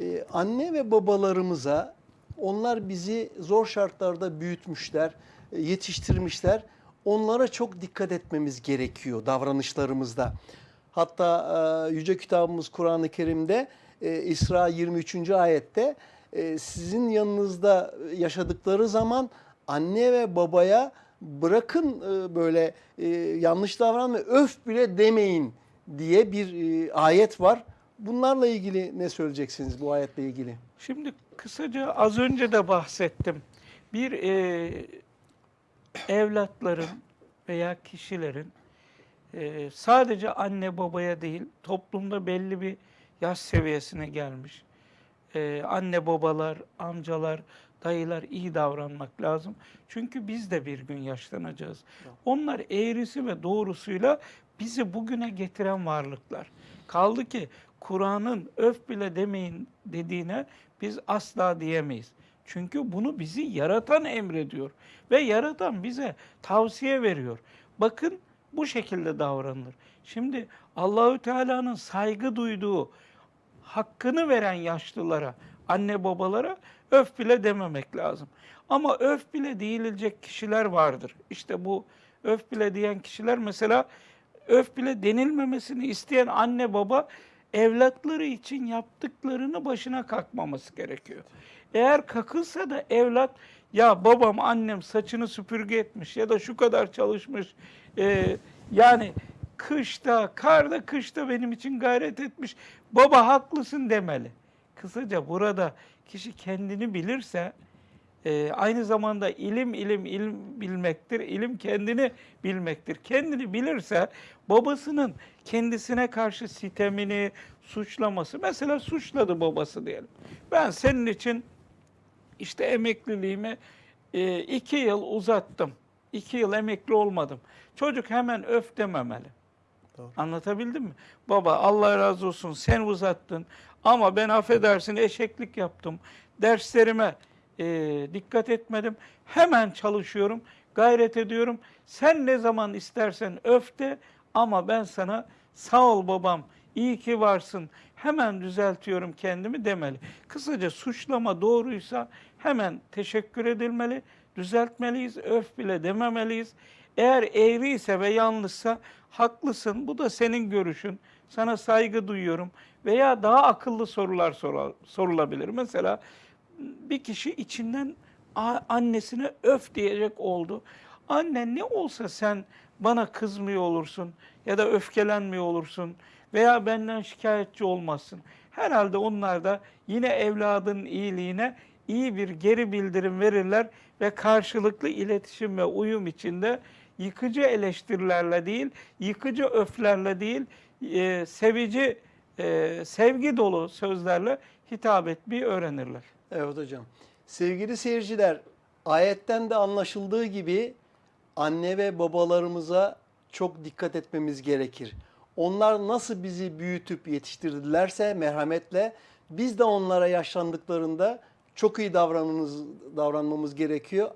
Ee, anne ve babalarımıza onlar bizi zor şartlarda büyütmüşler, e, yetiştirmişler. Onlara çok dikkat etmemiz gerekiyor davranışlarımızda. Hatta e, Yüce Kitabımız Kur'an-ı Kerim'de e, İsra 23. ayette e, sizin yanınızda yaşadıkları zaman anne ve babaya bırakın e, böyle e, yanlış davranma öf bile demeyin diye bir e, ayet var. Bunlarla ilgili ne söyleyeceksiniz bu ayetle ilgili? Şimdi kısaca az önce de bahsettim. Bir e, evlatların veya kişilerin e, sadece anne babaya değil toplumda belli bir yaş seviyesine gelmiş. E, anne babalar, amcalar, dayılar iyi davranmak lazım. Çünkü biz de bir gün yaşlanacağız. Onlar eğrisi ve doğrusuyla bizi bugüne getiren varlıklar. Kaldı ki Kur'an'ın öf bile demeyin dediğine biz asla diyemeyiz. Çünkü bunu bizi yaratan emrediyor ve yaratan bize tavsiye veriyor. Bakın bu şekilde davranılır. Şimdi Allahü Teala'nın saygı duyduğu hakkını veren yaşlılara, anne babalara öf bile dememek lazım. Ama öf bile değilecek kişiler vardır. İşte bu öf bile diyen kişiler mesela öf bile denilmemesini isteyen anne baba evlatları için yaptıklarını başına kalkmaması gerekiyor. Eğer kakılsa da evlat ya babam annem saçını süpürge etmiş ya da şu kadar çalışmış e, yani kışta, karda, kışta benim için gayret etmiş. Baba haklısın demeli. Kısaca burada kişi kendini bilirse e, aynı zamanda ilim ilim ilim bilmektir. İlim kendini bilmektir. Kendini bilirse babasının kendisine karşı sitemini, suçlaması. Mesela suçladı babası diyelim. Ben senin için işte emekliliğimi e, iki yıl uzattım. İki yıl emekli olmadım. Çocuk hemen öf dememeli. Doğru. Anlatabildim mi? Baba Allah razı olsun sen uzattın ama ben affedersin eşeklik yaptım. Derslerime e, dikkat etmedim. Hemen çalışıyorum, gayret ediyorum. Sen ne zaman istersen öf de ama ben sana sağ ol babam, iyi ki varsın, hemen düzeltiyorum kendimi demeli. Kısaca suçlama doğruysa hemen teşekkür edilmeli, düzeltmeliyiz, öf bile dememeliyiz. Eğer eğriyse ve yanlışsa haklısın, bu da senin görüşün, sana saygı duyuyorum veya daha akıllı sorular sorulabilir. Mesela bir kişi içinden annesine öf diyecek oldu. Anne ne olsa sen bana kızmıyor olursun ya da öfkelenmiyor olursun veya benden şikayetçi olmazsın. Herhalde onlar da yine evladın iyiliğine iyi bir geri bildirim verirler ve karşılıklı iletişim ve uyum içinde yıkıcı eleştirilerle değil, yıkıcı öflerle değil, e, sevici, e, sevgi dolu sözlerle hitap etmeyi öğrenirler. Evet hocam. Sevgili seyirciler, ayetten de anlaşıldığı gibi anne ve babalarımıza çok dikkat etmemiz gerekir. Onlar nasıl bizi büyütüp yetiştirdilerse merhametle biz de onlara yaşlandıklarında çok iyi davranmamız, davranmamız gerekiyor.